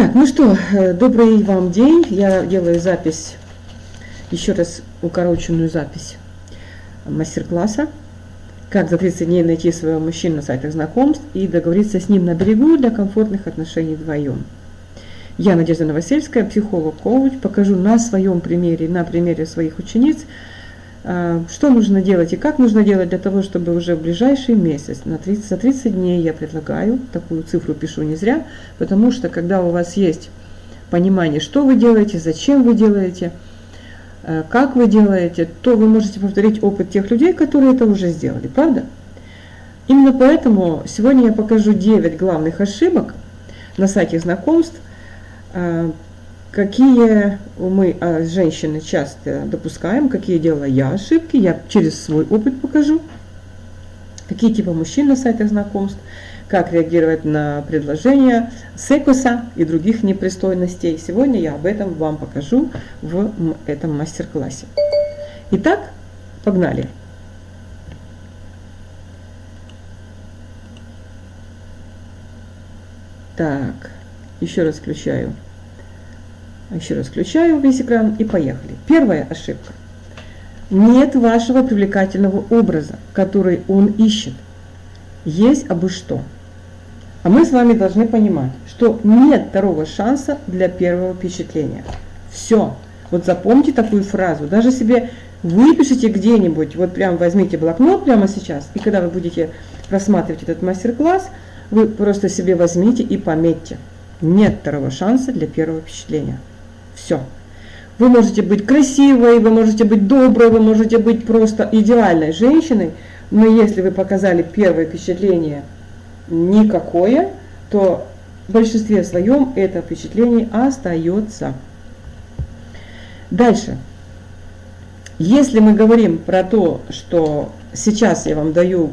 Так, ну что, э, добрый вам день. Я делаю запись, еще раз укороченную запись мастер-класса. Как за 30 дней найти своего мужчину на сайтах знакомств и договориться с ним на берегу для комфортных отношений вдвоем. Я Надежда Новосельская, психолог-коуч. Покажу на своем примере, на примере своих учениц, что нужно делать и как нужно делать для того, чтобы уже в ближайший месяц, на 30, за 30 дней я предлагаю, такую цифру пишу не зря, потому что когда у вас есть понимание, что вы делаете, зачем вы делаете, э, как вы делаете, то вы можете повторить опыт тех людей, которые это уже сделали, правда? Именно поэтому сегодня я покажу 9 главных ошибок на сайте знакомств, э, какие мы, а, женщины, часто допускаем, какие делаю я ошибки, я через свой опыт покажу, какие типы мужчин на сайтах знакомств, как реагировать на предложения секуса и других непристойностей. Сегодня я об этом вам покажу в этом мастер-классе. Итак, погнали! Так, еще раз включаю еще раз включаю весь экран и поехали. Первая ошибка. Нет вашего привлекательного образа, который он ищет. Есть абы что. А мы с вами должны понимать, что нет второго шанса для первого впечатления. Все. Вот запомните такую фразу. Даже себе выпишите где-нибудь, вот прям возьмите блокнот прямо сейчас, и когда вы будете просматривать этот мастер-класс, вы просто себе возьмите и пометьте. Нет второго шанса для первого впечатления. Все. Вы можете быть красивой, вы можете быть доброй, вы можете быть просто идеальной женщиной, но если вы показали первое впечатление никакое, то в большинстве своем это впечатление остается. Дальше. Если мы говорим про то, что сейчас я вам даю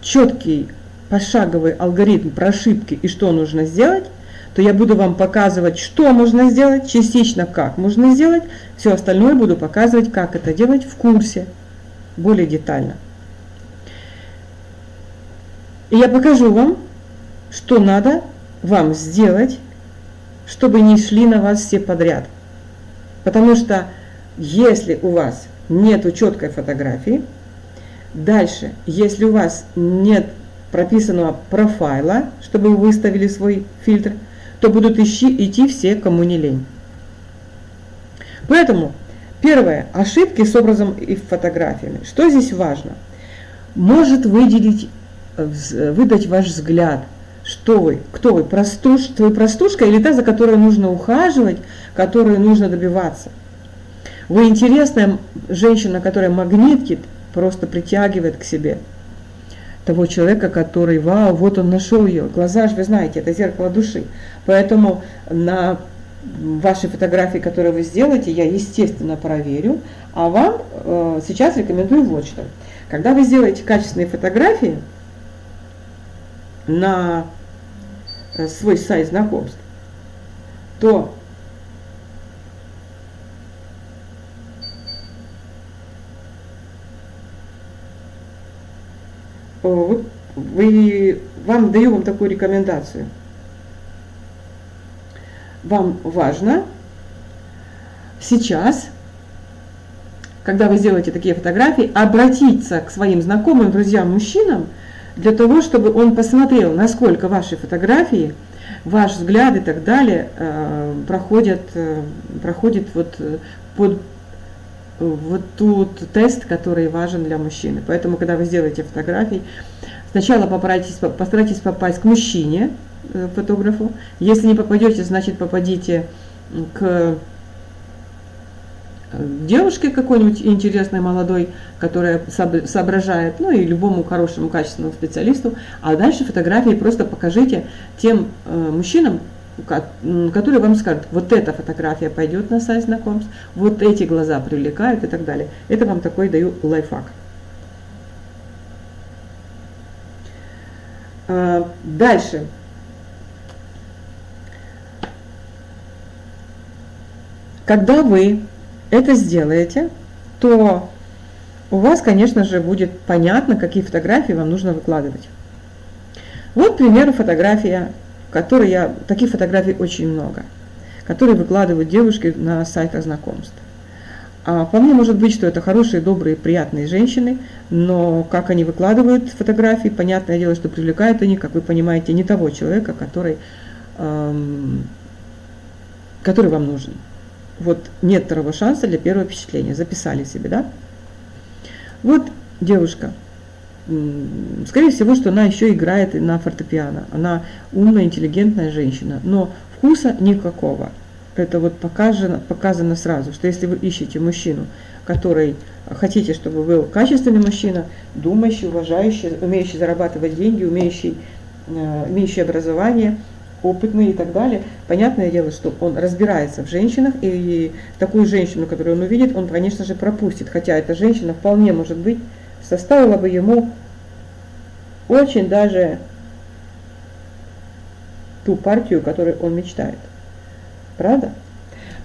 четкий пошаговый алгоритм про ошибки и что нужно сделать, то я буду вам показывать, что можно сделать, частично как можно сделать, все остальное буду показывать, как это делать в курсе, более детально. И я покажу вам, что надо вам сделать, чтобы не шли на вас все подряд. Потому что если у вас нет четкой фотографии, дальше, если у вас нет прописанного профайла, чтобы вы выставили свой фильтр – то будут ищи, идти все, кому не лень. Поэтому, первое, ошибки с образом и фотографиями. Что здесь важно? Может выделить, э, выдать ваш взгляд, что вы, кто вы, простуш, вы простушка или та, за которой нужно ухаживать, которой нужно добиваться. Вы интересная женщина, которая магнитит, просто притягивает к себе того человека, который, вау, вот он нашел ее. Глаза же, вы знаете, это зеркало души. Поэтому на вашей фотографии, которые вы сделаете, я, естественно, проверю. А вам э, сейчас рекомендую вот что. Когда вы сделаете качественные фотографии на э, свой сайт знакомств, то вот вы, вам даю вам такую рекомендацию. Вам важно сейчас, когда вы сделаете такие фотографии, обратиться к своим знакомым, друзьям, мужчинам, для того, чтобы он посмотрел, насколько ваши фотографии, ваш взгляд и так далее э, проходят, э, проходят вот э, под вот тут тест, который важен для мужчины. Поэтому, когда вы сделаете фотографии, сначала постарайтесь, постарайтесь попасть к мужчине, э, фотографу. Если не попадете, значит попадите к э, девушке какой-нибудь интересной, молодой, которая соображает, ну и любому хорошему, качественному специалисту. А дальше фотографии просто покажите тем э, мужчинам, которые вам скажут, вот эта фотография пойдет на сайт знакомств, вот эти глаза привлекают и так далее. Это вам такой даю лайфхак. А, дальше. Когда вы это сделаете, то у вас, конечно же, будет понятно, какие фотографии вам нужно выкладывать. Вот, к примеру, фотография которые я, таких фотографий очень много, которые выкладывают девушки на сайтах знакомств. А мне может быть, что это хорошие, добрые, приятные женщины, но как они выкладывают фотографии, понятное дело, что привлекают они, как вы понимаете, не того человека, который, эм, который вам нужен. Вот нет второго шанса для первого впечатления. Записали себе, да? Вот девушка. Скорее всего, что она еще играет на фортепиано. Она умная, интеллигентная женщина, но вкуса никакого. Это вот показано, показано сразу, что если вы ищете мужчину, который хотите, чтобы был качественный мужчина, думающий, уважающий, умеющий зарабатывать деньги, умеющий, э, имеющий образование, опытный и так далее. Понятное дело, что он разбирается в женщинах, и такую женщину, которую он увидит, он, конечно же, пропустит. Хотя эта женщина вполне, может быть, составила бы ему очень даже ту партию, которой он мечтает. Правда?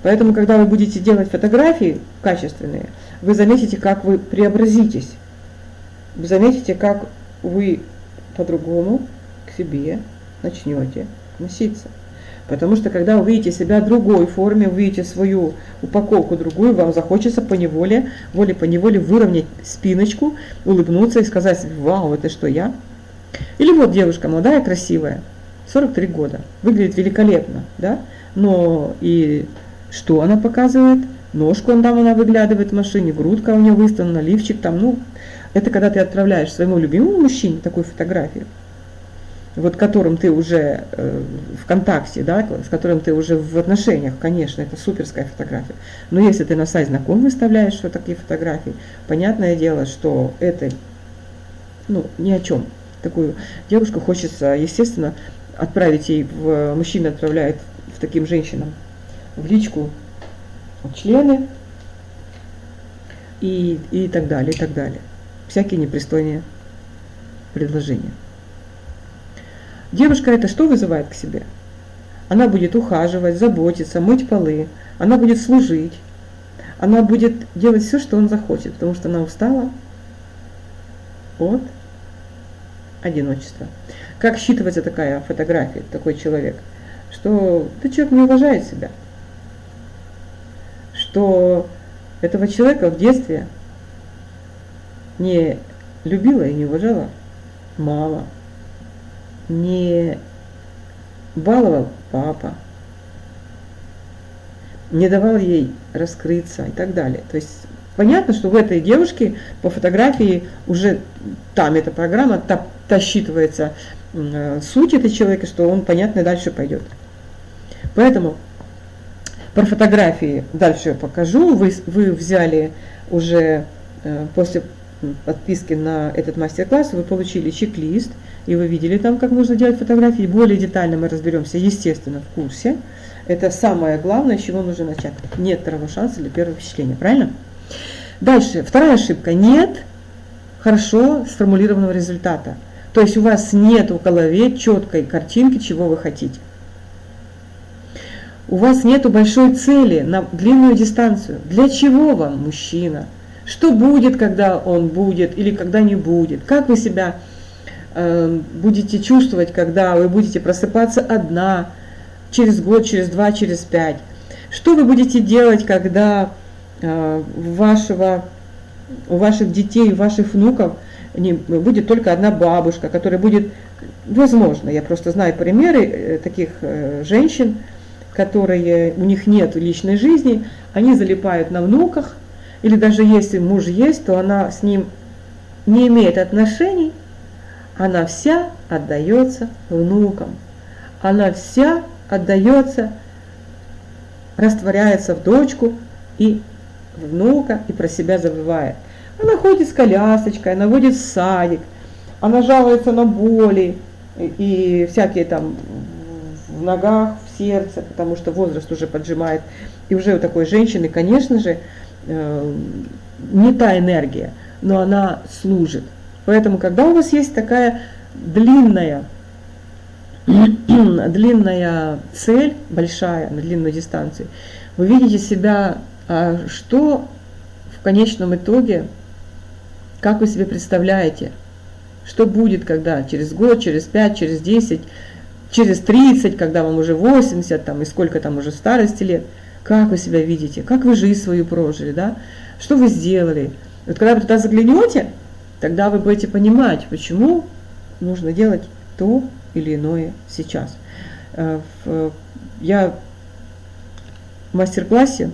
Поэтому, когда вы будете делать фотографии качественные, вы заметите, как вы преобразитесь. Вы заметите, как вы по-другому к себе начнете относиться. Потому что когда вы видите себя в другой форме, увидите свою упаковку другую, вам захочется по неволе, воле по неволе выровнять спиночку, улыбнуться и сказать, вау, это что, я? Или вот девушка молодая, красивая, 43 года, выглядит великолепно, да? Но и что она показывает? Ножку он там она выглядывает в машине, грудка у нее выставлена, лифчик там, ну, это когда ты отправляешь своему любимому мужчине такую фотографию, вот которым ты уже э, в контакте, да, с которым ты уже в отношениях, конечно, это суперская фотография. Но если ты на сайт знаком выставляешь вот такие фотографии, понятное дело, что это ну, ни о чем. Такую девушку хочется, естественно, отправить ей, в, мужчина отправляет в таким женщинам в личку члены и, и так далее, и так далее. Всякие непристойные предложения. Девушка это что вызывает к себе? Она будет ухаживать, заботиться, мыть полы, она будет служить, она будет делать все, что он захочет, потому что она устала от одиночества. Как считывается такая фотография, такой человек? Что этот человек не уважает себя. Что этого человека в детстве не любила и не уважала мама, не баловал папа, не давал ей раскрыться и так далее. То есть понятно, что в этой девушке по фотографии уже там эта программа, та, та считывается э, суть этого человека, что он, понятно, дальше пойдет. Поэтому про фотографии дальше покажу. Вы, вы взяли уже э, после подписки на этот мастер-класс, вы получили чек-лист, и вы видели там, как нужно делать фотографии. Более детально мы разберемся, естественно, в курсе. Это самое главное, с чего нужно начать. Нет второго шанса для первого впечатления, правильно? Дальше, вторая ошибка. Нет хорошо сформулированного результата. То есть у вас нет в голове четкой картинки, чего вы хотите. У вас нет большой цели на длинную дистанцию. Для чего вам мужчина? Что будет, когда он будет или когда не будет? Как вы себя э, будете чувствовать, когда вы будете просыпаться одна, через год, через два, через пять? Что вы будете делать, когда э, вашего, у ваших детей, у ваших внуков не, будет только одна бабушка, которая будет, возможно, я просто знаю примеры э, таких э, женщин, которые, у них нет личной жизни, они залипают на внуках, или даже если муж есть, то она с ним не имеет отношений, она вся отдается внукам. Она вся отдается, растворяется в дочку и внука, и про себя забывает. Она ходит с колясочкой, она водит в садик, она жалуется на боли и всякие там в ногах, в сердце, потому что возраст уже поджимает. И уже у такой женщины, конечно же, не та энергия, но она служит. Поэтому, когда у вас есть такая длинная, длинная цель, большая, на длинной дистанции, вы видите себя, а что в конечном итоге, как вы себе представляете, что будет, когда через год, через пять, через десять, через 30, когда вам уже 80, там, и сколько там уже старости лет, как вы себя видите, как вы жизнь свою прожили, да, что вы сделали. Вот когда вы туда заглянете, тогда вы будете понимать, почему нужно делать то или иное сейчас. Э, я в мастер-классе,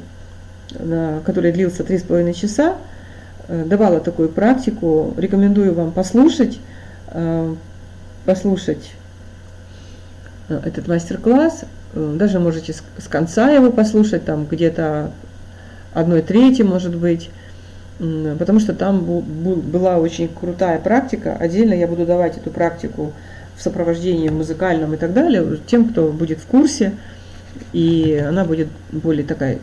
который длился 3,5 часа, э, давала такую практику, рекомендую вам послушать, э, послушать этот мастер-класс, даже можете с конца его послушать, там где-то одной трети, может быть, потому что там была очень крутая практика. Отдельно я буду давать эту практику в сопровождении музыкальном и так далее, тем, кто будет в курсе, и она будет более такая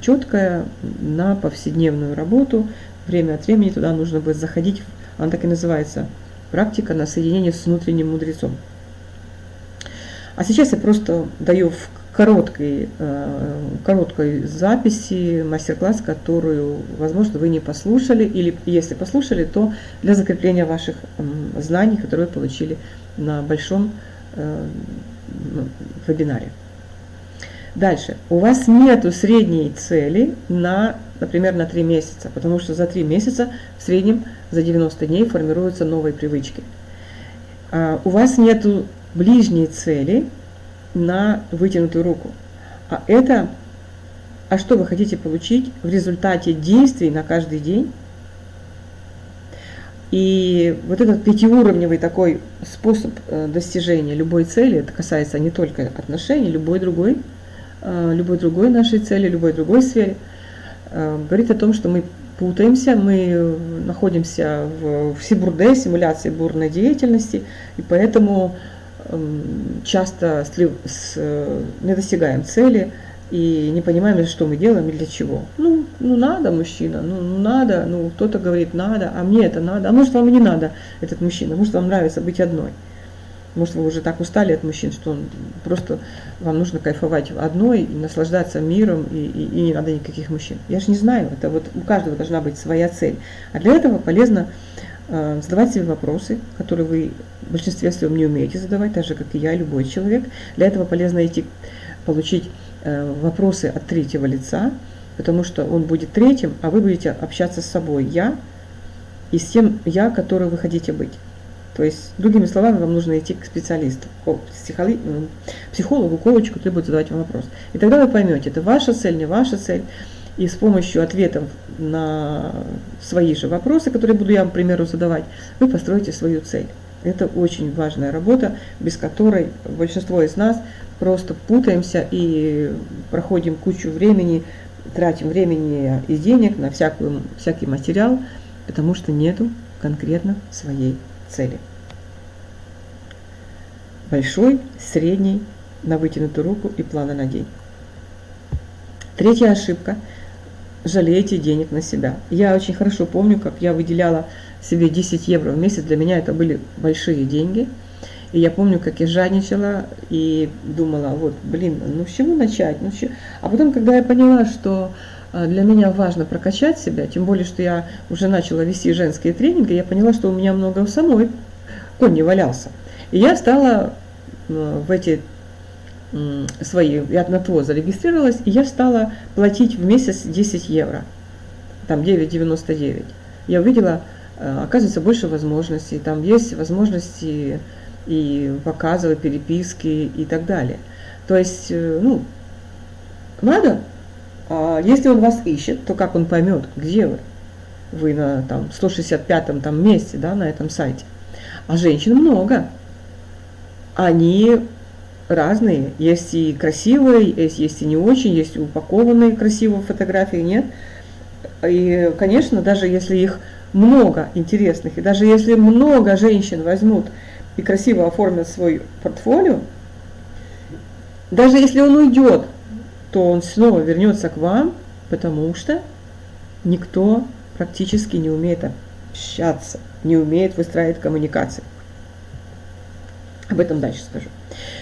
четкая на повседневную работу. Время от времени туда нужно будет заходить, она так и называется, практика на соединение с внутренним мудрецом. А сейчас я просто даю в короткой, э, короткой записи мастер-класс, которую, возможно, вы не послушали, или если послушали, то для закрепления ваших знаний, которые вы получили на большом э, вебинаре. Дальше. У вас нету средней цели на, например, на 3 месяца, потому что за 3 месяца в среднем за 90 дней формируются новые привычки. А у вас нету ближней цели на вытянутую руку. А это, а что вы хотите получить в результате действий на каждый день? И вот этот пятиуровневый такой способ э, достижения любой цели, это касается не только отношений, любой другой, э, любой другой нашей цели, любой другой сфере, э, говорит о том, что мы путаемся, мы находимся в, сибурде, симуляции бурной деятельности, и поэтому часто не достигаем цели и не понимаем, что мы делаем и для чего. Ну, ну надо мужчина, ну, ну надо, ну кто-то говорит надо, а мне это надо, а может вам и не надо этот мужчина, может вам нравится быть одной. Может, вы уже так устали от мужчин, что он, просто вам нужно кайфовать одной, и наслаждаться миром, и, и, и не надо никаких мужчин. Я же не знаю, это вот у каждого должна быть своя цель. А для этого полезно э, задавать себе вопросы, которые вы в большинстве своем не умеете задавать, так же, как и я, любой человек. Для этого полезно идти получить э, вопросы от третьего лица, потому что он будет третьим, а вы будете общаться с собой, я, и с тем я, который вы хотите быть. То есть, другими словами, вам нужно идти к специалисту, психологу, коучу, который будет задавать вам вопрос. И тогда вы поймете, это ваша цель, не ваша цель. И с помощью ответов на свои же вопросы, которые буду я, к примеру, задавать, вы построите свою цель. Это очень важная работа, без которой большинство из нас просто путаемся и проходим кучу времени, тратим времени и денег на всякую, всякий материал, потому что нету конкретно своей цели. Большой, средний, на вытянутую руку и плана на день. Третья ошибка – жалеете денег на себя. Я очень хорошо помню, как я выделяла себе 10 евро в месяц, для меня это были большие деньги. И я помню, как я жадничала и думала, вот, блин, ну с чего начать? Ну, с чего? А потом, когда я поняла, что а, для меня важно прокачать себя, тем более, что я уже начала вести женские тренинги, я поняла, что у меня много у самой конь не валялся. И я стала в эти свои, я на ТО зарегистрировалась, и я стала платить в месяц 10 евро, там 9,99. Я увидела, э, оказывается, больше возможностей, там есть возможности и показывы, переписки и так далее. То есть, э, ну, надо, а если он вас ищет, то как он поймет, где вы? Вы на там, 165-м там, месте да, на этом сайте. А женщин много. Они разные. Есть и красивые, есть, есть и не очень, есть упакованные красивые фотографии, нет. И, конечно, даже если их много интересных, и даже если много женщин возьмут и красиво оформят свой портфолио, даже если он уйдет, то он снова вернется к вам, потому что никто практически не умеет общаться, не умеет выстраивать коммуникации. Об этом дальше скажу.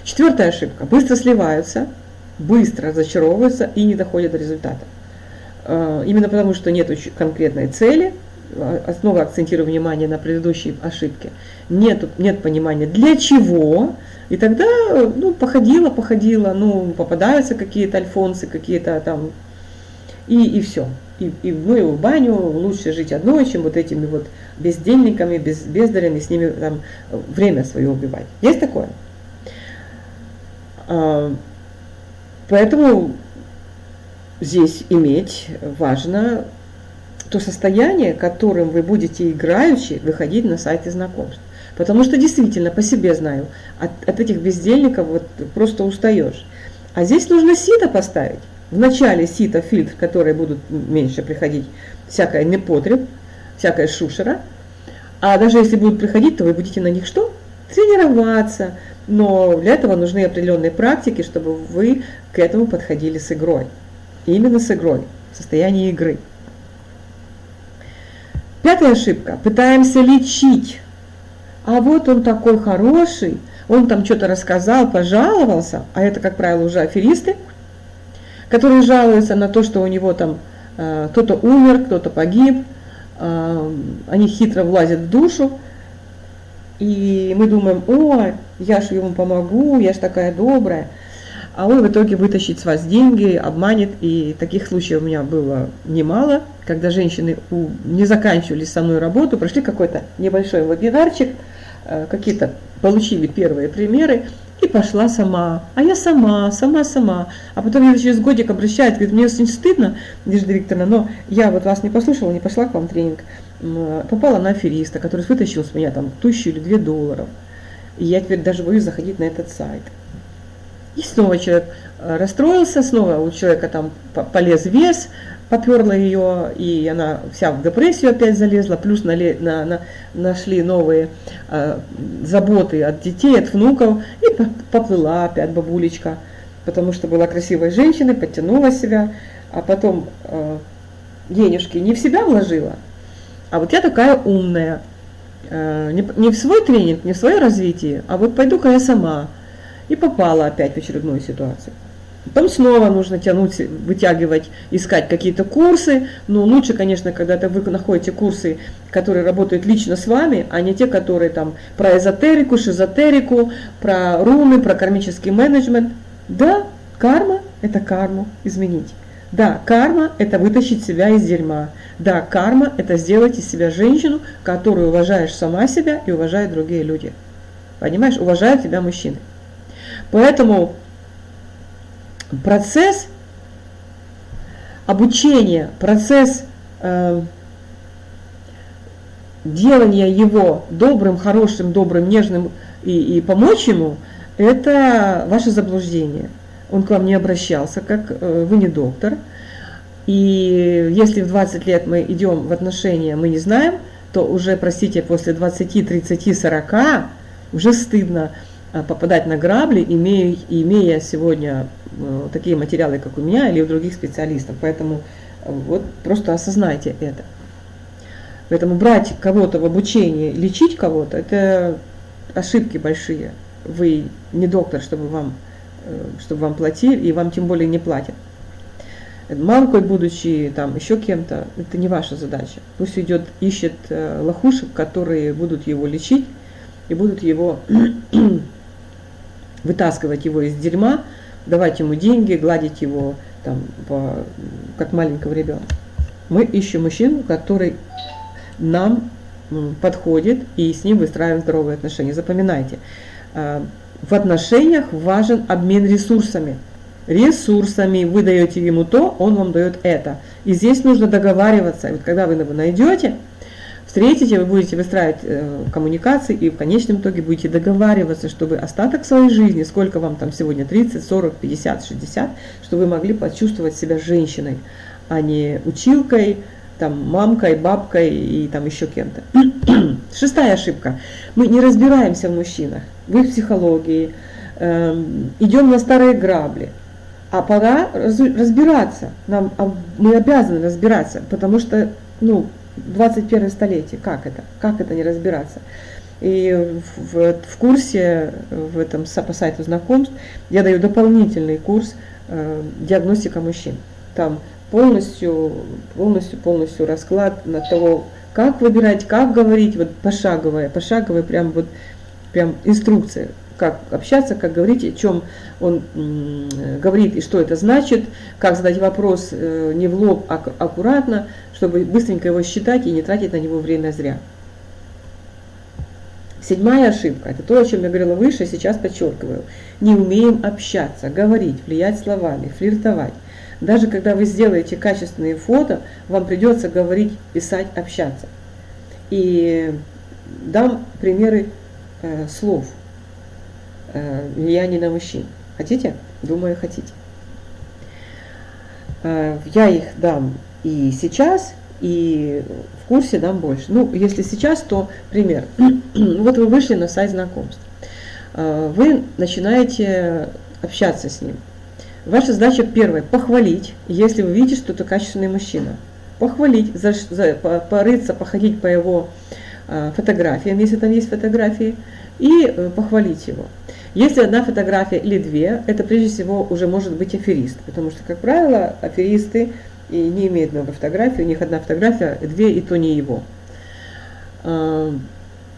Четвертая ошибка. Быстро сливаются, быстро разочаровываются и не доходят до результата. Э, именно потому, что нет конкретной цели, а, снова акцентирую внимание на предыдущей ошибке, нет, нет понимания для чего, и тогда, ну, походила, походила, ну, попадаются какие-то альфонсы, какие-то там, и, и все. И, и ну, в баню лучше жить одной, чем вот этими вот бездельниками, без, бездарями, с ними там время свое убивать. Есть такое? А, поэтому здесь иметь важно то состояние, которым вы будете играючи выходить на сайте знакомств. Потому что действительно, по себе знаю, от, от этих бездельников вот просто устаешь. А здесь нужно сито поставить. В начале сито фильтр, которые будут меньше приходить всякое непотреб, всякая шушера. А даже если будут приходить, то вы будете на них что? Тренироваться. Но для этого нужны определенные практики, чтобы вы к этому подходили с игрой. Именно с игрой, в состоянии игры. Пятая ошибка. Пытаемся лечить. А вот он такой хороший, он там что-то рассказал, пожаловался, а это, как правило, уже аферисты, которые жалуются на то, что у него там э, кто-то умер, кто-то погиб, э, они хитро влазят в душу, и мы думаем, о, я ж ему помогу, я ж такая добрая а он в итоге вытащит с вас деньги, обманет. И таких случаев у меня было немало, когда женщины не заканчивали со мной работу, прошли какой-то небольшой вебинарчик, э, какие-то получили первые примеры, и пошла сама. А я сама, сама, сама. А потом я через годик обращаюсь, говорит, мне очень стыдно, Надежда Викторовна, но я вот вас не послушала, не пошла к вам тренинг. Попала на афериста, который вытащил с меня там тысячу или две долларов. И я теперь даже боюсь заходить на этот сайт. И снова человек э, расстроился, снова у человека там полез вес, поперла ее, и она вся в депрессию опять залезла, плюс нале, на, на, нашли новые э, заботы от детей, от внуков, и поплыла опять бабулечка, потому что была красивой женщиной, подтянула себя, а потом э, денежки не в себя вложила, а вот я такая умная, э, не, в свой тренинг, не в свое развитие, а вот пойду-ка я сама, и попала опять в очередную ситуацию. Потом снова нужно тянуть, вытягивать, искать какие-то курсы. Но лучше, конечно, когда -то вы находите курсы, которые работают лично с вами, а не те, которые там про эзотерику, шизотерику, про руны, про кармический менеджмент. Да, карма – это карму изменить. Да, карма – это вытащить себя из дерьма. Да, карма – это сделать из себя женщину, которую уважаешь сама себя и уважают другие люди. Понимаешь, уважают тебя мужчины. Поэтому процесс обучения, процесс э, делания его добрым, хорошим, добрым, нежным и, и помочь ему, это ваше заблуждение. Он к вам не обращался, как э, вы не доктор. И если в 20 лет мы идем в отношения, мы не знаем, то уже, простите, после 20, 30, 40 уже стыдно Э, попадать на грабли, имея, имея сегодня э, такие материалы, как у меня или у других специалистов. Поэтому вот просто осознайте это. Поэтому брать кого-то в обучение, лечить кого-то, это ошибки большие. Вы не доктор, чтобы вам, чтобы вам платили, и вам тем более не платят. Мамкой, будучи там еще кем-то, это не ваша задача. Пусть идет, ищет лохушек, которые будут его лечить и будут его вытаскивать его из дерьма, давать ему деньги, гладить его там, по, как маленького ребенка. Мы ищем мужчину, который нам подходит и с ним выстраиваем здоровые отношения. Запоминайте, а, в отношениях важен обмен ресурсами. Ресурсами вы даете ему то, он вам дает это. И здесь нужно договариваться. Вот когда вы его найдете, встретите, вы будете выстраивать э, коммуникации и в конечном итоге будете договариваться, чтобы остаток своей жизни, сколько вам там сегодня, 30, 40, 50, 60, чтобы вы могли почувствовать себя женщиной, а не училкой, там, мамкой, бабкой и там еще кем-то. Шестая ошибка. Мы не разбираемся в мужчинах, в их психологии, э, идем на старые грабли. А пора разбираться. Нам, мы обязаны разбираться, потому что ну, 21 столетие. Как это? Как это не разбираться? И в, в курсе, в этом по сайту знакомств, я даю дополнительный курс э, диагностика мужчин. Там полностью, полностью, полностью расклад на того, как выбирать, как говорить, вот пошаговая, пошаговая прям вот прям инструкция, как общаться, как говорить, о чем он говорит и что это значит, как задать вопрос э, не в лоб, а аккуратно, чтобы быстренько его считать и не тратить на него время зря. Седьмая ошибка, это то, о чем я говорила выше, сейчас подчеркиваю. Не умеем общаться, говорить, влиять словами, флиртовать. Даже когда вы сделаете качественные фото, вам придется говорить, писать, общаться. И дам примеры э, слов э, влияния на мужчин. Хотите? Думаю, хотите. Э, я их дам и сейчас, и в курсе дам больше. Ну, если сейчас, то пример. вот вы вышли на сайт знакомств. Э, вы начинаете общаться с ним. Ваша задача первая – похвалить, если вы видите, что это качественный мужчина. Похвалить, за, за, порыться, походить по его э, фотографиям, если там есть фотографии, и э, похвалить его. Если одна фотография или две, это прежде всего уже может быть аферист, потому что, как правило, аферисты и не имеют много фотографий, у них одна фотография, две, и то не его. Э,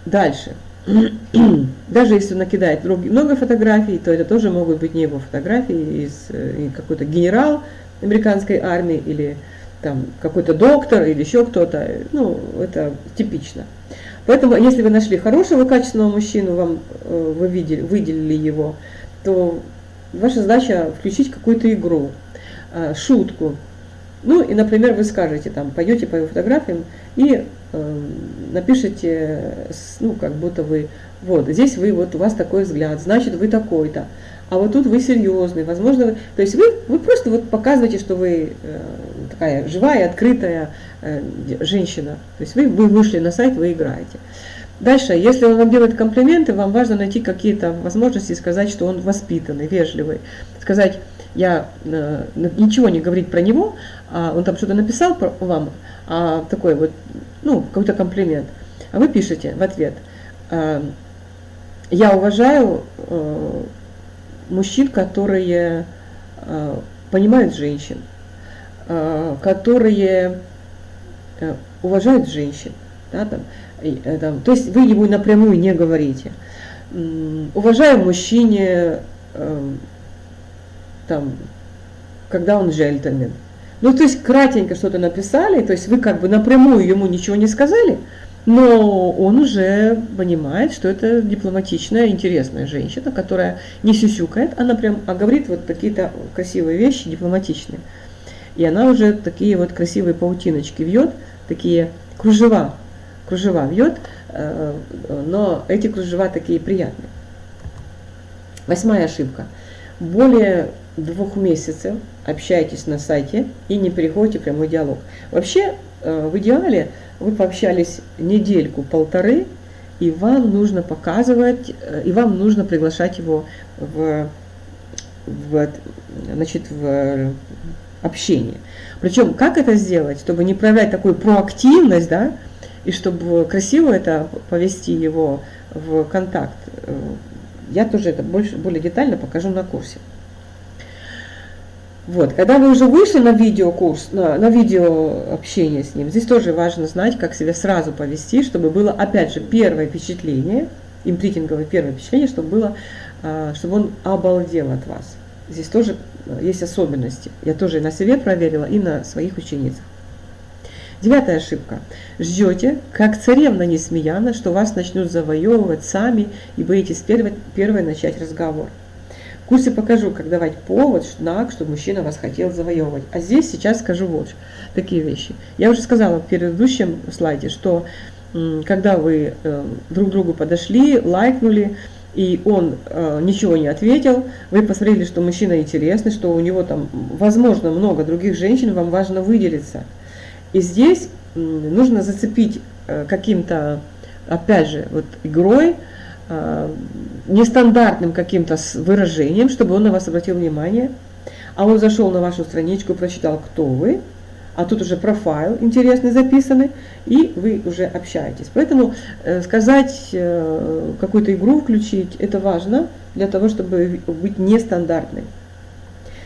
дальше. даже если он накидает много фотографий, то это тоже могут быть не его фотографии из э, какой-то генерал американской армии или там какой-то доктор или еще кто-то. Ну, это типично. Поэтому, если вы нашли хорошего, качественного мужчину, вам э, вы видели, выделили его, то ваша задача включить какую-то игру, э, шутку. Ну и, например, вы скажете, там, пойдете по его фотографиям и э, напишите, ну, как будто вы, вот, здесь вы, вот у вас такой взгляд, значит, вы такой-то, а вот тут вы серьезный, возможно, вы, то есть вы, вы просто вот показываете, что вы э, такая живая, открытая э, женщина, то есть вы, вы вышли на сайт, вы играете. Дальше, если он вам делает комплименты, вам важно найти какие-то возможности сказать, что он воспитанный, вежливый, сказать, я э, ничего не говорить про него, а он там что-то написал про, вам, а такой вот, ну, какой-то комплимент, а вы пишете в ответ, э, я уважаю мужчин, которые понимают женщин, которые э, уважают женщин, да, там, э, там, то есть вы ему напрямую не говорите. Уважаю мужчине, э, там, когда он джентльмен. Ну, то есть кратенько что-то написали, то есть вы как бы напрямую ему ничего не сказали, но он уже понимает, что это дипломатичная, интересная женщина, которая не сюсюкает, она прям, а говорит вот какие-то красивые вещи, дипломатичные. И она уже такие вот красивые паутиночки вьет, такие кружева, кружева вьет, э, но эти кружева такие приятные. Восьмая ошибка. Более двух месяцев общаетесь на сайте и не переходите в прямой диалог. Вообще, э, в идеале, вы пообщались недельку-полторы, и вам нужно показывать, э, и вам нужно приглашать его в, в, значит, в общение. Причем, как это сделать, чтобы не проявлять такую проактивность, да, и чтобы красиво это повести его в контакт, э, я тоже это больше, более детально покажу на курсе. Вот, когда вы уже вышли на видеокурс, на, на видео общение с ним, здесь тоже важно знать, как себя сразу повести, чтобы было, опять же, первое впечатление, импритинговое первое впечатление, чтобы было, а, чтобы он обалдел от вас. Здесь тоже есть особенности. Я тоже на себе проверила и на своих ученицах. Девятая ошибка. Ждете, как царевна Несмеяна, что вас начнут завоевывать сами и боитесь первой, первой начать разговор. В курсе покажу, как давать повод, знак, чтобы мужчина вас хотел завоевывать. А здесь сейчас скажу вот такие вещи. Я уже сказала в предыдущем слайде, что когда вы э, друг другу подошли, лайкнули, и он э, ничего не ответил, вы посмотрели, что мужчина интересный, что у него там, возможно, много других женщин, вам важно выделиться. И здесь нужно зацепить э, каким-то, опять же, вот игрой, Э, нестандартным каким-то выражением, чтобы он на вас обратил внимание, а он зашел на вашу страничку, прочитал, кто вы, а тут уже профайл интересный записанный, и вы уже общаетесь. Поэтому э, сказать, э, какую-то игру включить, это важно для того, чтобы быть нестандартной.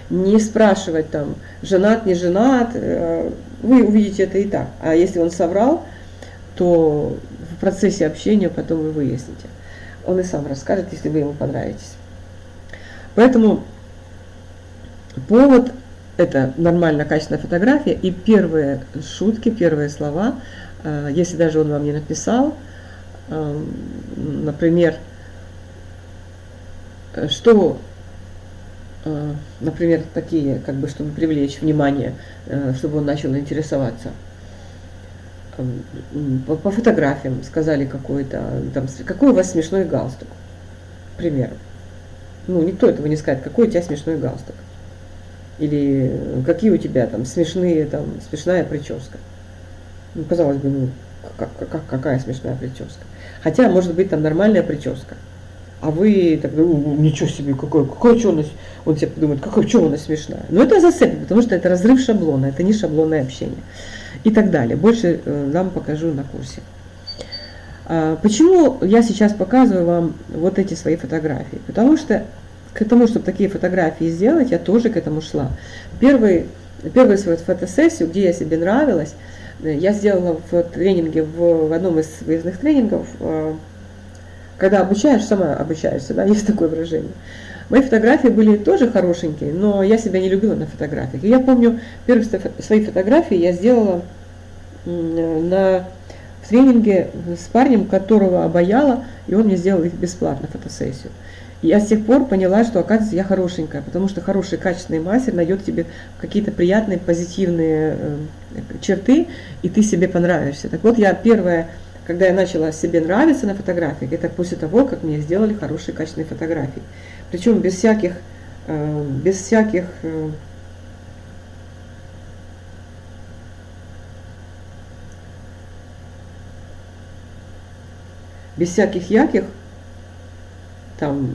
не спрашивать там, женат, не женат, э, вы увидите это и так. А если он соврал, то в процессе общения потом вы выясните. Он и сам расскажет, если вы ему понравитесь. Поэтому повод – это нормальная качественная фотография, и первые шутки, первые слова, э, если даже он вам не написал, э, например, что Э, например, такие, как бы, чтобы привлечь внимание, э, чтобы он начал интересоваться. По, по фотографиям сказали какой-то, там, какой у вас смешной галстук, к примеру. Ну, никто этого не скажет, какой у тебя смешной галстук. Или какие у тебя там смешные, там, смешная прическа. Ну, казалось бы, ну, как, как, какая смешная прическа. Хотя, может быть, там нормальная прическа а вы так, ничего себе, какой, какой что нас, он себе подумает, какой, что у нас смешная. Но это зацепит, потому что это разрыв шаблона, это не шаблонное общение. И так далее. Больше э, вам покажу на курсе. А, почему я сейчас показываю вам вот эти свои фотографии? Потому что к тому, чтобы такие фотографии сделать, я тоже к этому шла. Первый, первую свою фотосессию, где я себе нравилась, э, я сделала в тренинге, в, в одном из выездных тренингов, э, когда обучаешь, сама обучаешься, да, есть такое выражение. Мои фотографии были тоже хорошенькие, но я себя не любила на фотографиях. И я помню, первые свои фотографии я сделала на в тренинге с парнем, которого обаяла, и он мне сделал их бесплатно, фотосессию. Я с тех пор поняла, что, оказывается, я хорошенькая, потому что хороший, качественный мастер найдет тебе какие-то приятные, позитивные э, черты, и ты себе понравишься. Так вот, я первая когда я начала себе нравиться на фотографиях, это после того, как мне сделали хорошие качественные фотографии. Причем без всяких, э, без всяких э, без всяких яких, там,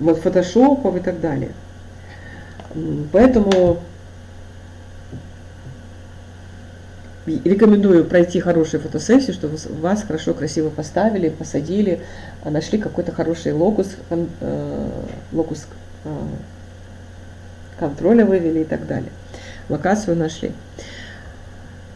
вот фотошопов и так далее. Поэтому рекомендую пройти хорошую фотосессию, чтобы вас хорошо, красиво поставили, посадили, а нашли какой-то хороший локус, э, локус э, контроля вывели и так далее. Локацию нашли.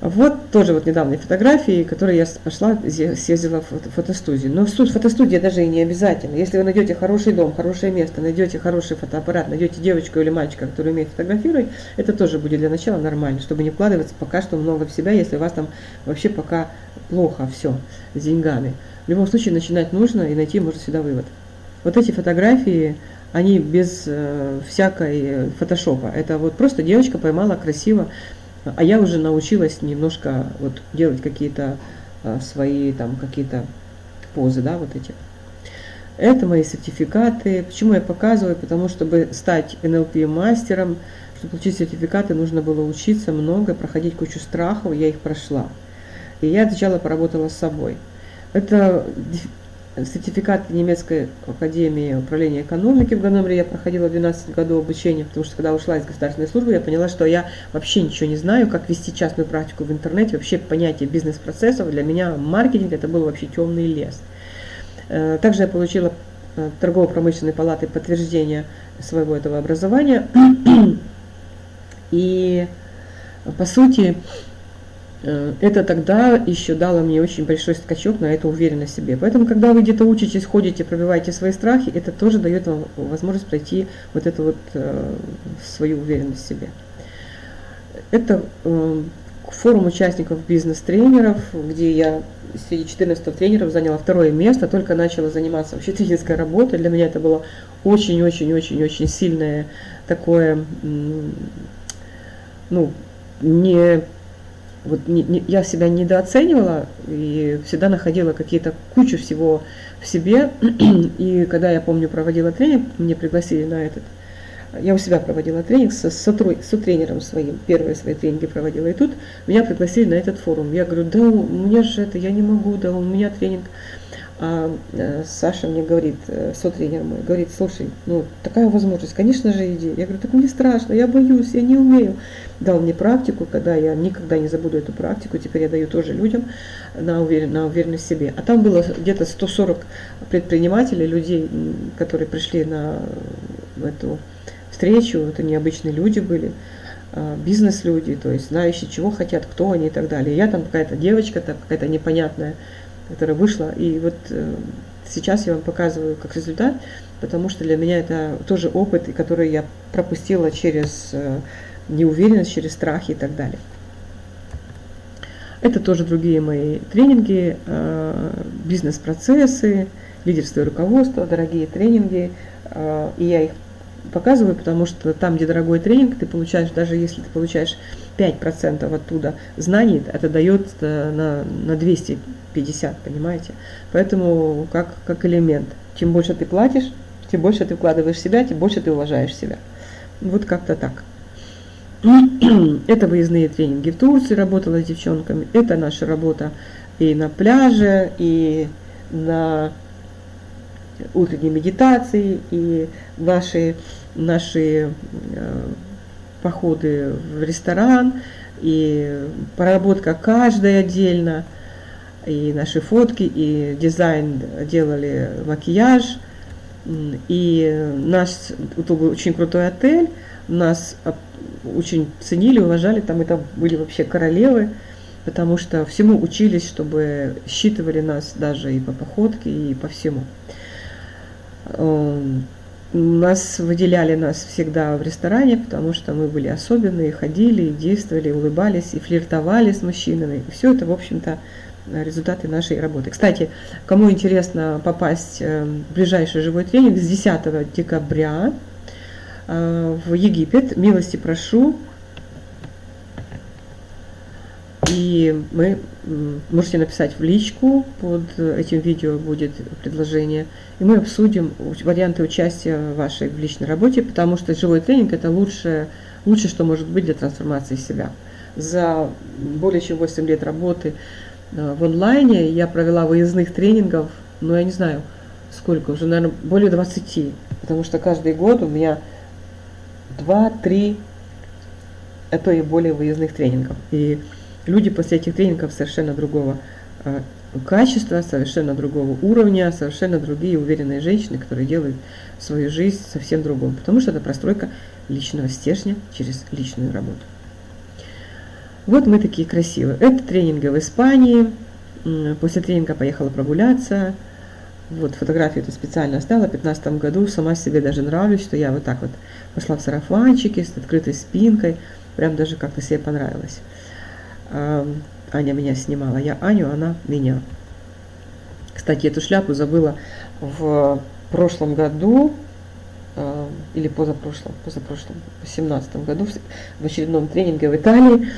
Вот тоже вот недавние фотографии, которые я пошла, съездила в фотостудию. Но тут фотостудия даже и не обязательно. Если вы найдете хороший дом, хорошее место, найдете хороший фотоаппарат, найдете девочку или мальчика, который умеет фотографировать, это тоже будет для начала нормально, чтобы не вкладываться пока что много в себя, если у вас там вообще пока плохо все с деньгами. В любом случае начинать нужно и найти можно всегда вывод. Вот эти фотографии, они без э, всякой фотошопа. Это вот просто девочка поймала красиво а я уже научилась немножко вот делать какие-то а, свои там какие-то позы, да, вот эти. Это мои сертификаты. Почему я показываю? Потому что, чтобы стать НЛП-мастером, чтобы получить сертификаты, нужно было учиться много, проходить кучу страхов, я их прошла. И я сначала поработала с собой. Это сертификат немецкой академии управления экономики в Ганновере. Я проходила 12 годов обучения, потому что когда ушла из государственной службы, я поняла, что я вообще ничего не знаю, как вести частную практику в интернете, вообще понятие бизнес-процессов. Для меня маркетинг это был вообще темный лес. Э, также я получила э, торгово-промышленной палаты подтверждение своего этого образования. И по сути, это тогда еще дало мне очень большой скачок на эту уверенность в себе. Поэтому, когда вы где-то учитесь, ходите, пробиваете свои страхи, это тоже дает вам возможность пройти вот эту вот э, свою уверенность в себе. Это э, форум участников бизнес-тренеров, где я среди 14 тренеров заняла второе место, только начала заниматься вообще тренерской работой. Для меня это было очень-очень-очень-очень сильное такое, ну, не вот не, не, я себя недооценивала и всегда находила какие-то кучу всего в себе. И когда я помню проводила тренинг, мне пригласили на этот, я у себя проводила тренинг со, со, со тренером своим, первые свои тренинги проводила, и тут меня пригласили на этот форум. Я говорю, да у меня же это, я не могу, да у меня тренинг а э, Саша мне говорит, э, сотренер мой, говорит, слушай, ну такая возможность, конечно же иди. Я говорю, так мне страшно, я боюсь, я не умею. Дал мне практику, когда я никогда не забуду эту практику, теперь я даю тоже людям на, уверен, на уверенность в себе. А там было где-то 140 предпринимателей, людей, которые пришли на эту встречу, это необычные люди были, а, бизнес-люди, то есть знающие, чего хотят, кто они и так далее. Я там какая-то девочка, там какая-то непонятная, которая вышла, и вот э, сейчас я вам показываю как результат, потому что для меня это тоже опыт, который я пропустила через э, неуверенность, через страхи и так далее. Это тоже другие мои тренинги, э, бизнес-процессы, лидерство и руководство, дорогие тренинги. И я их показываю, потому что там, где дорогой тренинг, ты получаешь, даже если ты получаешь 5% оттуда знаний, это дает на, на 250, понимаете? Поэтому как, как элемент. Чем больше ты платишь, тем больше ты вкладываешь себя, тем больше ты уважаешь себя. Вот как-то так. Это выездные тренинги в Турции, работала с девчонками. Это наша работа и на пляже, и на утренней медитации, и наши, наши э, походы в ресторан, и проработка каждой отдельно, и наши фотки, и дизайн делали макияж, и наш очень крутой отель, нас очень ценили, уважали, там это были вообще королевы, потому что всему учились, чтобы считывали нас даже и по походке, и по всему. Нас выделяли нас всегда в ресторане, потому что мы были особенные, ходили, и действовали, улыбались, и флиртовали с мужчинами. И все это, в общем-то, результаты нашей работы. Кстати, кому интересно попасть эм, в ближайший живой тренинг с 10 декабря, Э, в Египет. Милости прошу. И мы можете написать в личку, под этим видео будет предложение, и мы обсудим варианты участия вашей в личной работе, потому что живой тренинг это лучшее, лучшее, что может быть для трансформации себя. За более чем 8 лет работы э, в онлайне я провела выездных тренингов, ну я не знаю сколько, уже, наверное, более 20, потому что каждый год у меня два-три, а то и более выездных тренингов. И люди после этих тренингов совершенно другого э, качества, совершенно другого уровня, совершенно другие уверенные женщины, которые делают свою жизнь совсем другом, потому что это простройка личного стержня через личную работу. Вот мы такие красивые. Это тренинги в Испании. После тренинга поехала прогуляться. Вот фотографию эту специально оставила в 2015 году. Сама себе даже нравлюсь, что я вот так вот пошла в сарафанчике с открытой спинкой. Прям даже как-то себе понравилось. Аня меня снимала. Я Аню, она меня. Кстати, эту шляпу забыла в прошлом году, или позапрошлом, позапрошлом, в 2017 году, в очередном тренинге в Италии,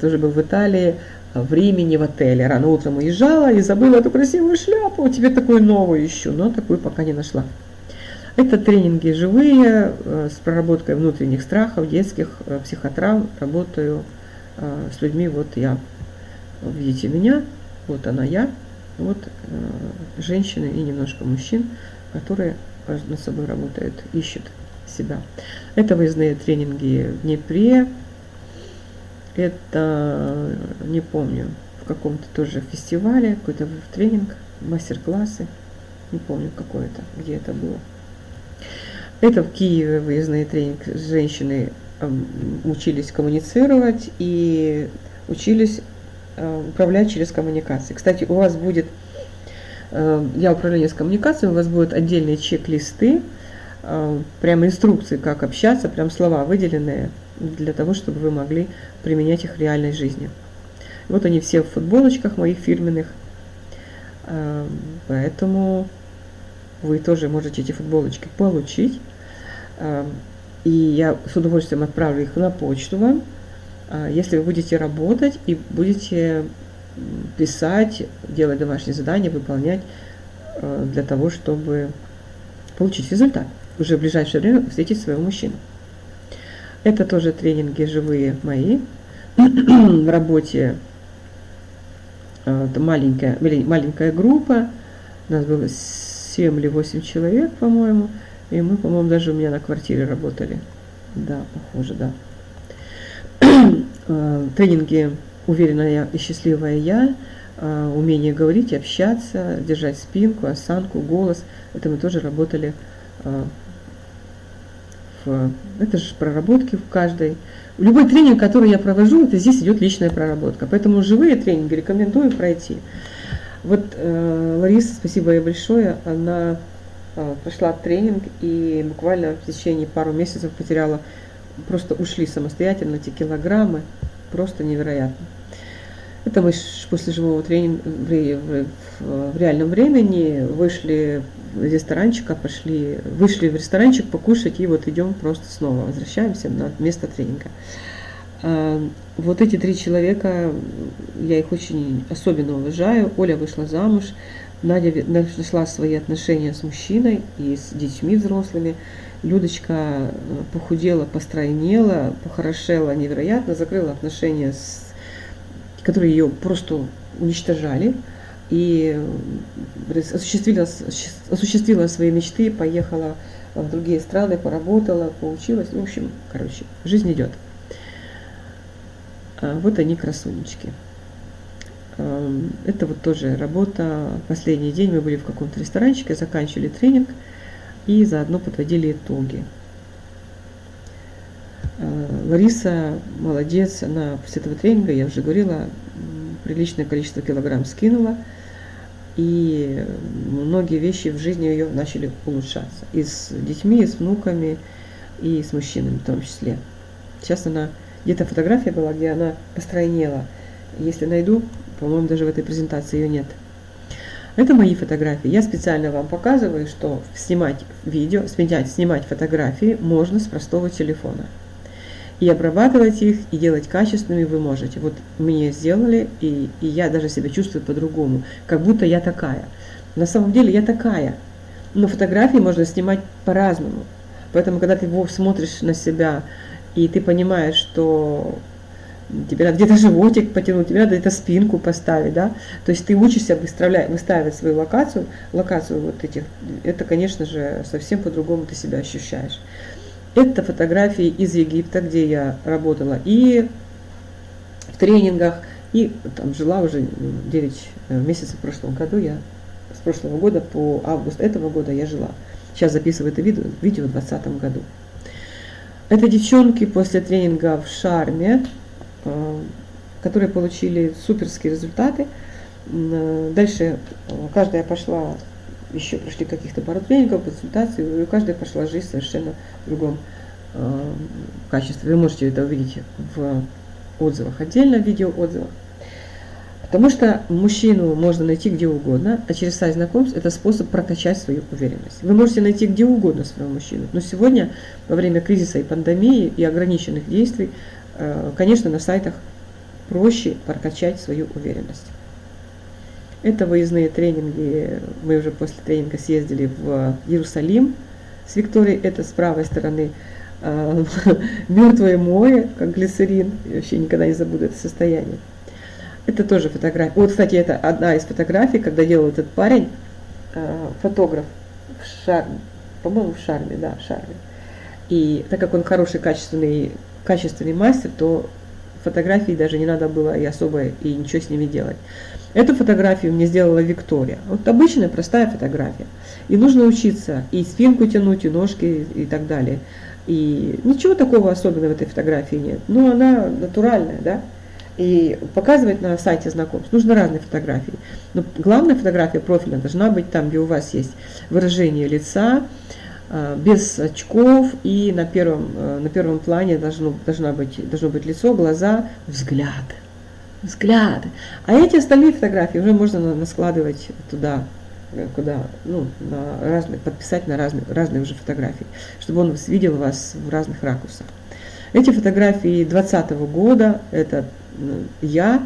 тоже был в Италии, в Риме, не в отеле. Рано утром уезжала и забыла эту красивую шляпу. Тебе такую новую ищу, но такую пока не нашла. Это тренинги живые, э, с проработкой внутренних страхов, детских э, психотравм. Работаю э, с людьми. Вот я, видите меня, вот она я, вот женщины и немножко мужчин, которые над собой работают, ищут себя. Это выездные тренинги в Днепре, это, не помню, в каком-то тоже фестивале, какой-то тренинг, мастер-классы, не помню какой это, где это было. Это в Киеве выездный тренинг женщины учились коммуницировать и учились э, управлять через коммуникации. Кстати, у вас будет, э, я управление с коммуникацией, у вас будут отдельные чек-листы, э, прямо инструкции, как общаться, прям слова выделенные, для того, чтобы вы могли применять их в реальной жизни. Вот они все в футболочках моих фирменных, эм, поэтому вы тоже можете эти футболочки получить. И я с удовольствием отправлю их на почту вам, э, если вы будете работать и будете писать, делать домашние задания, выполнять э, для того, чтобы получить результат. Уже в ближайшее время встретить своего мужчину. Это тоже тренинги живые мои. В работе э, это маленькая, маленькая группа. У нас было 7 или 8 человек, по-моему. И мы, по-моему, даже у меня на квартире работали. Да, похоже, да. Э, тренинги «Уверенная и счастливая я», э, умение говорить, общаться, держать спинку, осанку, голос. Это мы тоже работали в... Это же проработки в каждой. Любой тренинг, который я провожу, это здесь идет личная проработка. Поэтому живые тренинги рекомендую пройти. Вот э, Лариса, спасибо ей большое, она э, прошла тренинг и буквально в течение пару месяцев потеряла, просто ушли самостоятельно эти килограммы, просто невероятно. Это мы после живого тренинга в реальном времени вышли из ресторанчика, пошли, вышли в ресторанчик покушать и вот идем просто снова, возвращаемся на место тренинга. А, вот эти три человека, я их очень особенно уважаю. Оля вышла замуж, Надя нашла свои отношения с мужчиной и с детьми взрослыми. Людочка э, похудела, постройнела, похорошела невероятно, закрыла отношения с которые ее просто уничтожали, и осуществила, осуществила свои мечты, поехала в другие страны, поработала, поучилась. В общем, короче, жизнь идет. А вот они, красунечки. Это вот тоже работа. Последний день мы были в каком-то ресторанчике, заканчивали тренинг и заодно подводили итоги. Э, Лариса молодец, она после этого тренинга, я уже говорила, приличное количество килограмм скинула, и многие вещи в жизни ее начали улучшаться. И с детьми, и с внуками, и с мужчинами в том числе. Сейчас она, где-то фотография была, где она постройнела. Если найду, по-моему, даже в этой презентации ее нет. Это мои фотографии. Я специально вам показываю, что снимать видео, снимать, снимать фотографии можно с простого телефона и обрабатывать их, и делать качественными вы можете. Вот мне сделали, и, и я даже себя чувствую по-другому, как будто я такая. На самом деле я такая, но фотографии можно снимать по-разному. Поэтому, когда ты смотришь на себя, и ты понимаешь, что тебе надо где-то животик потянуть, тебе надо где-то спинку поставить, да, то есть ты учишься выставлять, выставить свою локацию, локацию вот этих, это, конечно же, совсем по-другому ты себя ощущаешь. Это фотографии из Египта, где я работала и в тренингах, и там жила уже 9 э, месяцев в прошлом году. Я с прошлого года по август этого года я жила. Сейчас записываю это видео, видео в 2020 году. Это девчонки после тренинга в Шарме, которые получили суперские результаты. Э, дальше каждая пошла еще прошли каких-то пару тренингов, консультаций, и у каждой пошла жизнь совершенно в другом э, качестве. Вы можете это увидеть в отзывах, отдельно в видеоотзывах. Потому что мужчину можно найти где угодно, а через сайт знакомств это способ прокачать свою уверенность. Вы можете найти где угодно своего мужчину, но сегодня, во время кризиса и пандемии и ограниченных действий, э, конечно, на сайтах проще прокачать свою уверенность. Это выездные тренинги. Мы уже после тренинга съездили в Иерусалим с Викторией. Это с правой стороны э, мертвое море, как глицерин. Я вообще никогда не забуду это состояние. Это тоже фотография. Вот, кстати, это одна из фотографий, когда делал этот парень, э, фотограф в Шарме. По-моему, в Шарме, да, в Шарме. И так как он хороший, качественный, качественный мастер, то фотографии даже не надо было и особо и ничего с ними делать. Эту фотографию мне сделала Виктория. Вот обычная простая фотография. И нужно учиться и спинку тянуть, и ножки, и так далее. И ничего такого особенного в этой фотографии нет. Но она натуральная, да? И показывать на сайте знакомств нужно разные фотографии. Но главная фотография профиля должна быть там, где у вас есть выражение лица, без очков, и на первом, э, на первом плане должно, должна быть, должно быть лицо, глаза, взгляд взгляды. А эти остальные фотографии уже можно складывать туда, куда, ну, на разные, подписать на разные, разные уже фотографии, чтобы он видел вас в разных ракурсах. Эти фотографии 2020 года, это я,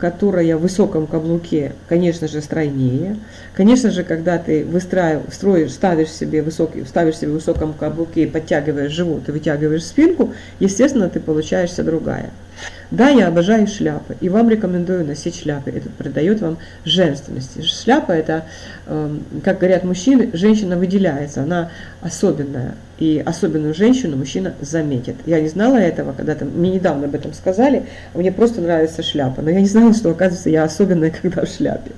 которая в высоком каблуке, конечно же, стройнее. Конечно же, когда ты выстраиваешь, строишь, ставишь себе высокий, ставишь себе в высоком каблуке подтягиваешь живот и вытягиваешь спинку, естественно, ты получаешься другая. Да, я обожаю шляпы, и вам рекомендую носить шляпы. Это придает вам женственности. Шляпа это, эм, как говорят мужчины, женщина выделяется, она особенная. И особенную женщину мужчина заметит. Я не знала этого, когда-то мне недавно об этом сказали, мне просто нравится шляпа. Но я не знала, что оказывается я особенная, когда в шляпе.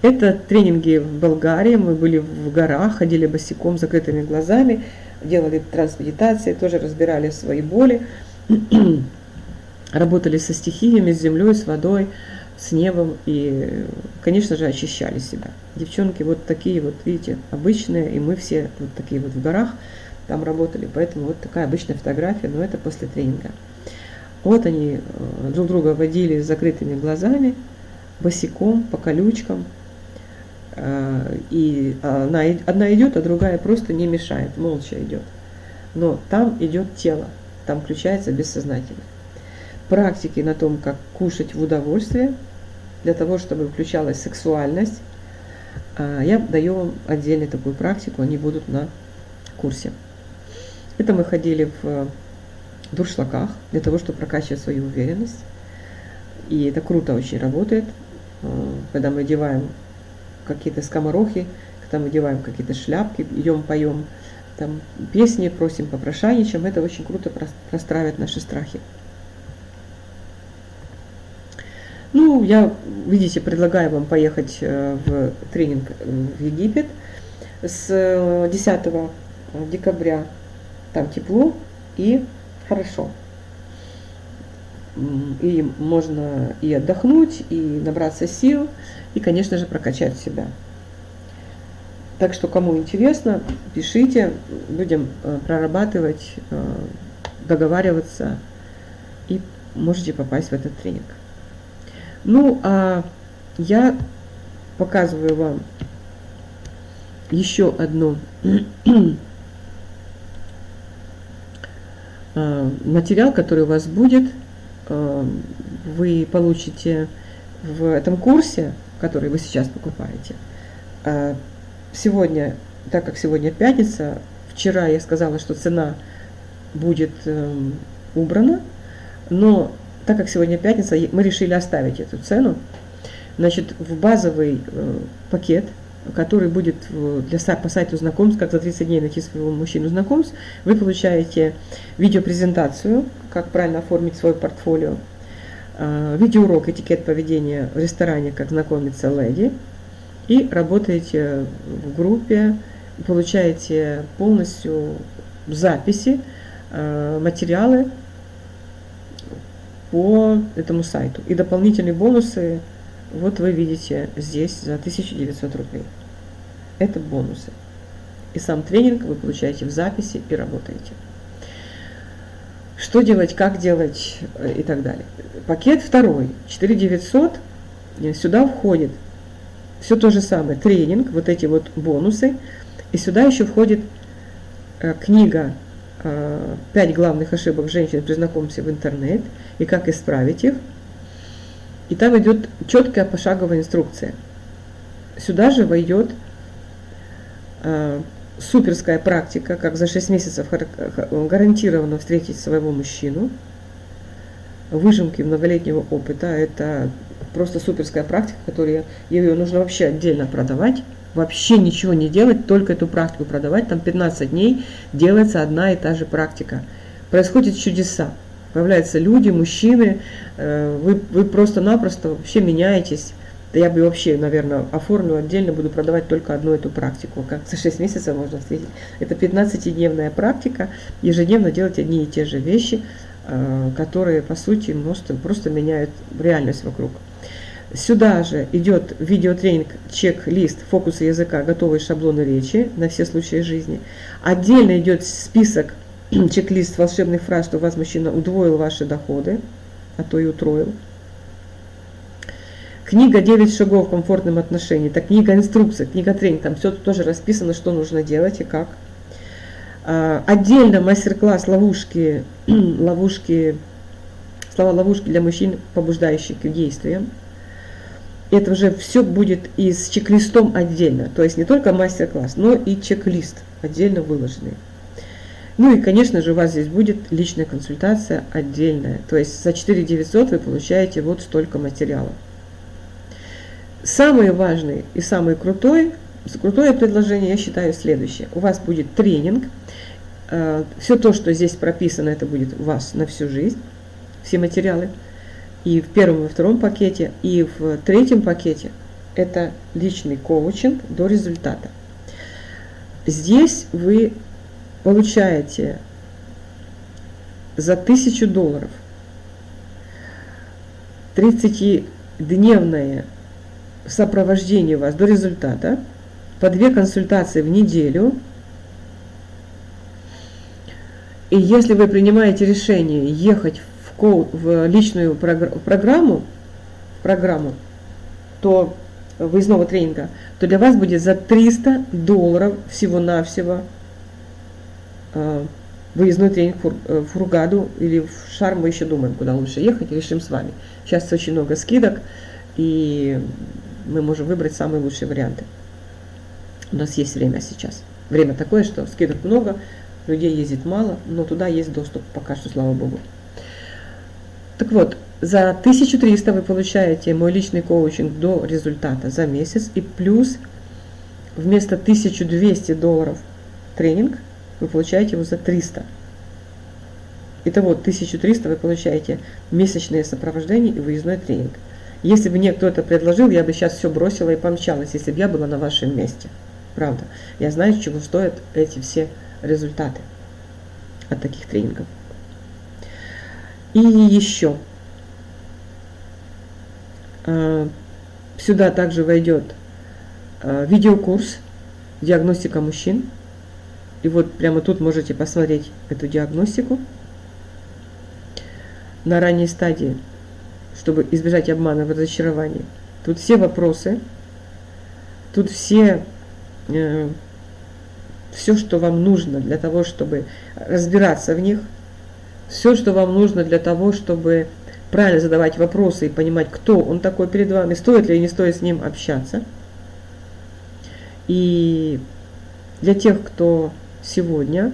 Это тренинги в Болгарии, мы были в горах, ходили босиком, закрытыми глазами. делали трансмедитации, тоже разбирали свои боли, работали со стихиями, с землей, с водой, с небом и, конечно же, очищали себя. Девчонки вот такие вот, видите, обычные, и мы все вот такие вот в горах там работали, поэтому вот такая обычная фотография, но это после тренинга. Вот они э, друг друга водили с закрытыми глазами, босиком, по колючкам, э, и одна, одна идет, а другая просто не мешает, молча идет. Но там идет тело, там включается бессознательное практики на том, как кушать в удовольствие, для того, чтобы включалась сексуальность, а, я даю вам отдельную такую практику, они будут на курсе. Это мы ходили в дуршлаках для того, чтобы прокачивать свою уверенность. И это круто очень работает, а, когда мы одеваем какие-то скоморохи, когда мы одеваем какие-то шляпки, идем, поем там песни, просим попрошайничаем. Это очень круто простраивает наши страхи. Ну, я, видите, предлагаю вам поехать э, в тренинг в Египет с 10 э, декабря. Там тепло и хорошо. И можно и отдохнуть, и набраться сил, и, конечно же, прокачать себя. Так что, кому интересно, пишите, будем э, прорабатывать, договариваться, и можете попасть в этот тренинг. Ну, а я показываю вам еще одну а, материал, который у вас будет. Вы получите в этом курсе, который вы сейчас покупаете. Сегодня, так как сегодня пятница, вчера я сказала, что цена будет эм, убрана, но так как сегодня пятница, мы решили оставить эту цену. Значит, в базовый э, пакет, который будет для, по сайту знакомств, как за 30 дней найти своего мужчину знакомств, вы получаете видеопрезентацию, как правильно оформить свой портфолио, э, видеоурок этикет поведения в ресторане, как знакомиться леди, и работаете в группе, получаете полностью записи, э, материалы, по этому сайту. И дополнительные бонусы, вот вы видите здесь за 1900 рублей. Это бонусы. И сам тренинг вы получаете в записи и работаете. Что делать, как делать э, и так далее. Пакет второй, 4900, сюда входит все то же самое, тренинг, вот эти вот бонусы, и сюда еще входит э, книга Э, пять главных ошибок женщин при знакомстве в интернет и как исправить их. И там идет четкая пошаговая инструкция. Сюда же войдет э, суперская практика, как за 6 месяцев гарантированно встретить своего мужчину. Выжимки многолетнего опыта – это просто суперская практика, которую ее нужно вообще отдельно продавать вообще ничего не делать, только эту практику продавать, там 15 дней делается одна и та же практика. Происходят чудеса. Появляются люди, мужчины, э, вы, вы просто-напросто вообще меняетесь. Да я бы вообще, наверное, оформлю отдельно, буду продавать только одну эту практику. Как за 6 месяцев можно встретить. Это 15-дневная практика, ежедневно делать одни и те же вещи, э, которые, по сути, просто, просто меняют реальность вокруг. Сюда же идет видеотренинг, чек-лист фокуса языка, готовые шаблоны речи на все случаи жизни. Отдельно идет список, чек-лист волшебных фраз, что у вас мужчина удвоил ваши доходы, а то и утроил. Книга «9 шагов к комфортным отношениям». Это книга инструкция, книга тренинг. Там все тоже расписано, что нужно делать и как. А, отдельно мастер-класс ловушки, ловушки, слова ловушки для мужчин, побуждающие к действиям это уже все будет и с чек-листом отдельно. То есть не только мастер-класс, но и чек-лист отдельно выложенный. Ну и, конечно же, у вас здесь будет личная консультация отдельная. То есть за 4 900 вы получаете вот столько материала. Самый важный и самый крутой, крутое предложение, я считаю, следующее. У вас будет тренинг. Э, все то, что здесь прописано, это будет у вас на всю жизнь. Все материалы и в первом и втором пакете, и в третьем пакете это личный коучинг до результата. Здесь вы получаете за 1000 долларов 30-дневное сопровождение вас до результата, по две консультации в неделю. И если вы принимаете решение ехать в, коу, в личную программу, программу, то выездного тренинга, то для вас будет за 300 долларов всего-навсего э, выездной тренинг э, в Фургаду или в Шарм, мы еще думаем, куда лучше ехать, решим с вами. Сейчас очень много скидок, и мы можем выбрать самые лучшие варианты. У нас есть время сейчас. Время такое, что скидок много, людей ездит мало, но туда есть доступ пока что, слава богу. Так вот, за 1300 вы получаете мой личный коучинг до результата за месяц, и плюс вместо 1200 долларов тренинг вы получаете его за 300. Итого 1300 вы получаете месячное сопровождение и выездной тренинг. Если бы мне кто-то предложил, я бы сейчас все бросила и помчалась, если бы я была на вашем месте. Правда. Я знаю, чего стоят эти все результаты от таких тренингов. И еще. А, сюда также войдет а, видеокурс «Диагностика мужчин». И вот прямо тут можете посмотреть эту диагностику на ранней стадии, чтобы избежать обмана в разочаровании. Тут все вопросы, тут все, э, все, что вам нужно для того, чтобы разбираться в них, все, что вам нужно для того, чтобы правильно задавать вопросы и понимать, кто он такой перед вами, стоит ли или не стоит с ним общаться. И для тех, кто сегодня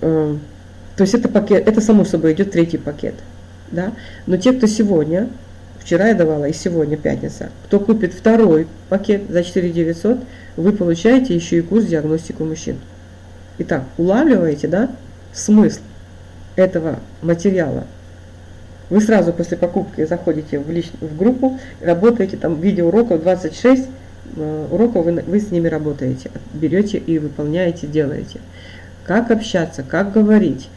э, то есть это пакет, это само собой идет третий пакет. Да? Но те, кто сегодня, вчера я давала и сегодня пятница, кто купит второй пакет за 4 900, вы получаете еще и курс диагностику мужчин. Итак, улавливаете, да, смысл этого материала. Вы сразу после покупки заходите в, лич... в группу, работаете, там видеоуроков 26 э, уроков, вы, вы с ними работаете, берете и выполняете, делаете как общаться, как говорить,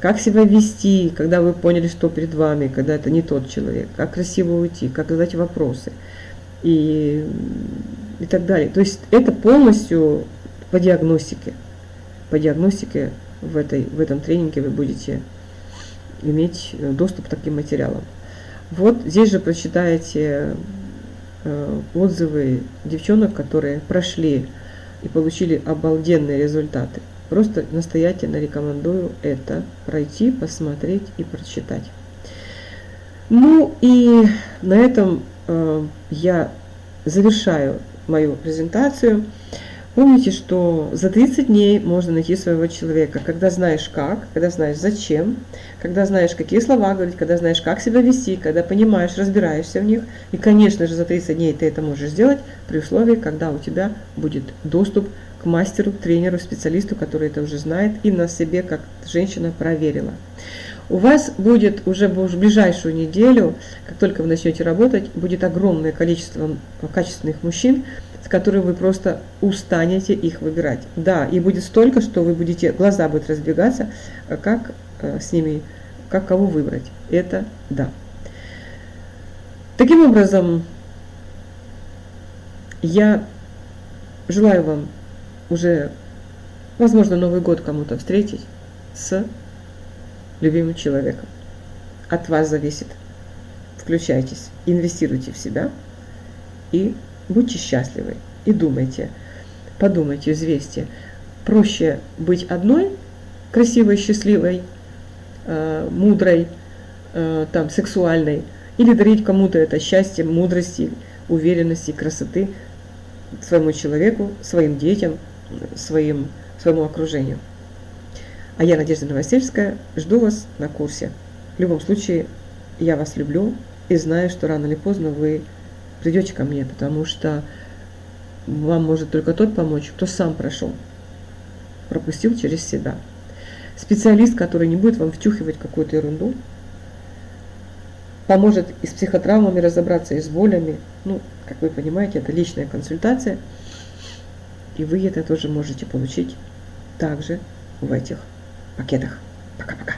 как себя вести, когда вы поняли, что перед вами, когда это не тот человек, как красиво уйти, как задать вопросы и, и так далее. То есть это полностью по диагностике. По диагностике в, этой, в этом тренинге вы будете иметь доступ к таким материалам. Вот здесь же прочитаете э, отзывы девчонок, которые прошли и получили обалденные результаты. Просто настоятельно рекомендую это пройти, посмотреть и прочитать. Ну и на этом э, я завершаю мою презентацию. Помните, что за 30 дней можно найти своего человека, когда знаешь как, когда знаешь зачем, когда знаешь, какие слова говорить, когда знаешь, как себя вести, когда понимаешь, разбираешься в них. И, конечно же, за 30 дней ты это можешь сделать при условии, когда у тебя будет доступ мастеру, тренеру, специалисту, который это уже знает и на себе как женщина проверила. У вас будет уже в ближайшую неделю, как только вы начнете работать, будет огромное количество качественных мужчин, с которыми вы просто устанете их выбирать. Да, и будет столько, что вы будете, глаза будут разбегаться, как э, с ними, как кого выбрать. Это да. Таким образом, я желаю вам уже, возможно, Новый год кому-то встретить с любимым человеком. От вас зависит. Включайтесь, инвестируйте в себя и будьте счастливы. И думайте, подумайте, взвесьте. Проще быть одной, красивой, счастливой, э, мудрой, э, там, сексуальной, или дарить кому-то это счастье, мудрости, уверенности, красоты своему человеку, своим детям, своим, своему окружению. А я, Надежда Новосельская, жду вас на курсе. В любом случае, я вас люблю и знаю, что рано или поздно вы придете ко мне, потому что вам может только тот помочь, кто сам прошел, пропустил через себя. Специалист, который не будет вам втюхивать какую-то ерунду, поможет и с психотравмами разобраться, и с болями. Ну, как вы понимаете, это личная консультация – И вы это тоже можете получить также в этих пакетах. Пока-пока.